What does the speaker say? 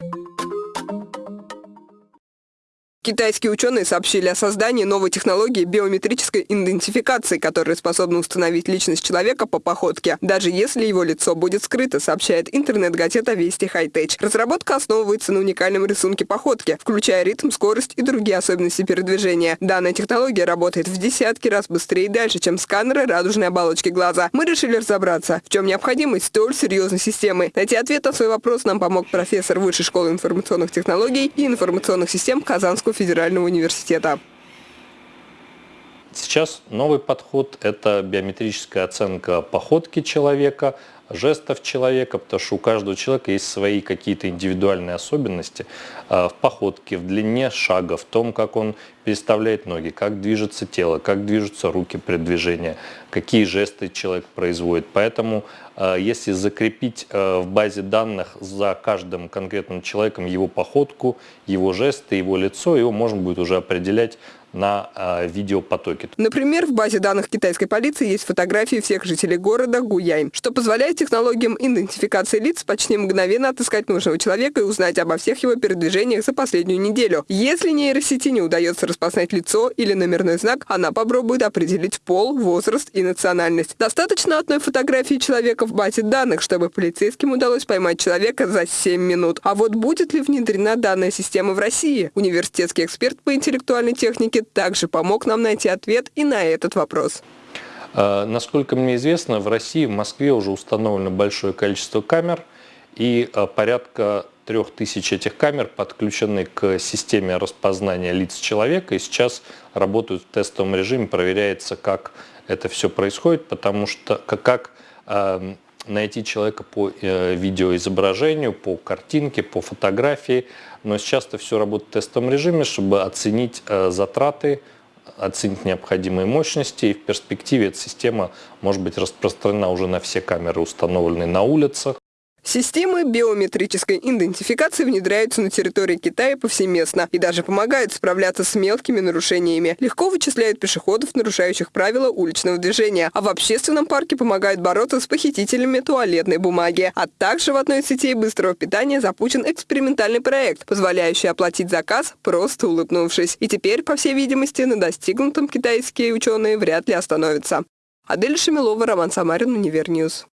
you Китайские ученые сообщили о создании новой технологии биометрической идентификации, которая способна установить личность человека по походке, даже если его лицо будет скрыто, сообщает интернет-газета Вести Хайтеч. Разработка основывается на уникальном рисунке походки, включая ритм, скорость и другие особенности передвижения. Данная технология работает в десятки раз быстрее и дальше, чем сканеры радужной оболочки глаза. Мы решили разобраться, в чем необходимость столь серьезной системы. Найти ответ на свой вопрос нам помог профессор Высшей школы информационных технологий и информационных систем Казанского федерального университета. Сейчас новый подход – это биометрическая оценка походки человека, жестов человека, потому что у каждого человека есть свои какие-то индивидуальные особенности а, в походке, в длине шага, в том, как он переставляет ноги, как движется тело, как движутся руки при движении, какие жесты человек производит. Поэтому а, если закрепить а, в базе данных за каждым конкретным человеком его походку, его жесты, его лицо, его можно будет уже определять на э, видеопотоке. Например, в базе данных китайской полиции есть фотографии всех жителей города Гуяй, что позволяет технологиям идентификации лиц почти мгновенно отыскать нужного человека и узнать обо всех его передвижениях за последнюю неделю. Если нейросети не удается распознать лицо или номерной знак, она попробует определить пол, возраст и национальность. Достаточно одной фотографии человека в базе данных, чтобы полицейским удалось поймать человека за 7 минут. А вот будет ли внедрена данная система в России? Университетский эксперт по интеллектуальной технике также помог нам найти ответ и на этот вопрос. А, насколько мне известно, в России, в Москве уже установлено большое количество камер, и а, порядка трех тысяч этих камер подключены к системе распознания лиц человека, и сейчас работают в тестовом режиме, проверяется, как это все происходит, потому что как э, найти человека по э, видеоизображению, по картинке, по фотографии, но сейчас это все работает в тестовом режиме, чтобы оценить э, затраты, оценить необходимые мощности, и в перспективе эта система может быть распространена уже на все камеры, установленные на улицах. Системы биометрической идентификации внедряются на территории Китая повсеместно и даже помогают справляться с мелкими нарушениями. Легко вычисляют пешеходов, нарушающих правила уличного движения, а в общественном парке помогают бороться с похитителями туалетной бумаги. А также в одной из сетей быстрого питания запущен экспериментальный проект, позволяющий оплатить заказ, просто улыбнувшись. И теперь, по всей видимости, на достигнутом китайские ученые вряд ли остановятся. Адель Шамилова, Роман Самарин, Универньюз.